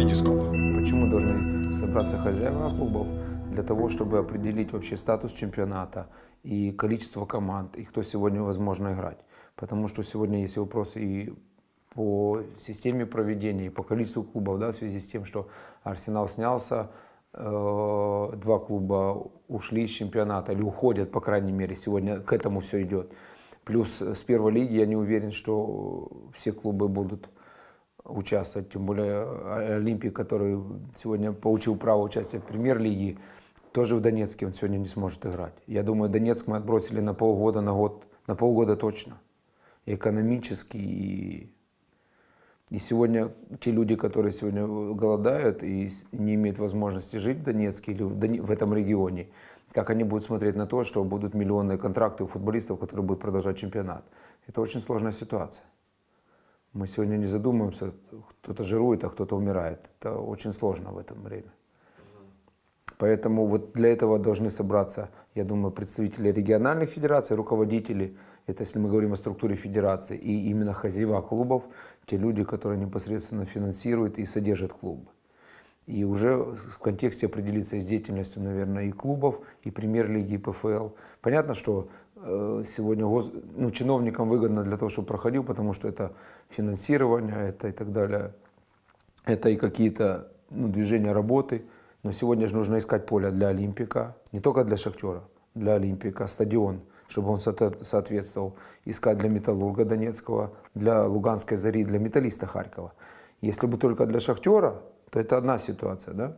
Витископ. Почему должны собраться хозяева клубов? Для того, чтобы определить вообще статус чемпионата и количество команд, и кто сегодня возможно играть. Потому что сегодня есть вопросы и по системе проведения, и по количеству клубов, да, в связи с тем, что Арсенал снялся, э, два клуба ушли из чемпионата, или уходят, по крайней мере, сегодня к этому все идет. Плюс с первой лиги я не уверен, что все клубы будут участвовать, тем более Олимпик, который сегодня получил право участия в премьер-лиге, тоже в Донецке он сегодня не сможет играть. Я думаю, Донецк мы отбросили на полгода, на год, на полгода точно. И экономически, и, и сегодня те люди, которые сегодня голодают и не имеют возможности жить в Донецке или в, Доне, в этом регионе, как они будут смотреть на то, что будут миллионные контракты у футболистов, которые будут продолжать чемпионат. Это очень сложная ситуация. Мы сегодня не задумываемся, кто-то жирует, а кто-то умирает. Это очень сложно в этом время. Поэтому вот для этого должны собраться, я думаю, представители региональных федераций, руководители, это если мы говорим о структуре федерации, и именно хозяева клубов, те люди, которые непосредственно финансируют и содержат клубы. И уже в контексте определиться с деятельностью, наверное, и клубов, и премьер-лиги, и ПФЛ. Понятно, что сегодня гос... ну, чиновникам выгодно для того, чтобы проходил, потому что это финансирование, это и так далее, это и какие-то ну, движения работы. Но сегодня же нужно искать поле для Олимпика, не только для Шахтера, для Олимпика, стадион, чтобы он соответствовал. Искать для Металлурга Донецкого, для Луганской Зари, для Металлиста Харькова. Если бы только для Шахтера, то это одна ситуация, да?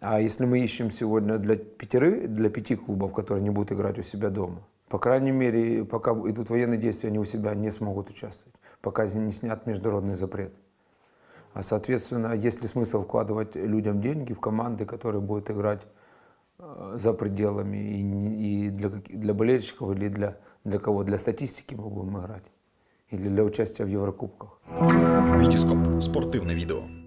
А если мы ищем сегодня для, пятеры, для пяти клубов, которые не будут играть у себя дома, по крайней мере, пока идут военные действия, они у себя не смогут участвовать, пока не снят международный запрет. А соответственно, есть ли смысл вкладывать людям деньги в команды, которые будут играть э, за пределами и, и для, для болельщиков, или для, для кого? Для статистики мы будем играть? Или для участия в Еврокубках? Витископ. Спортивне відео.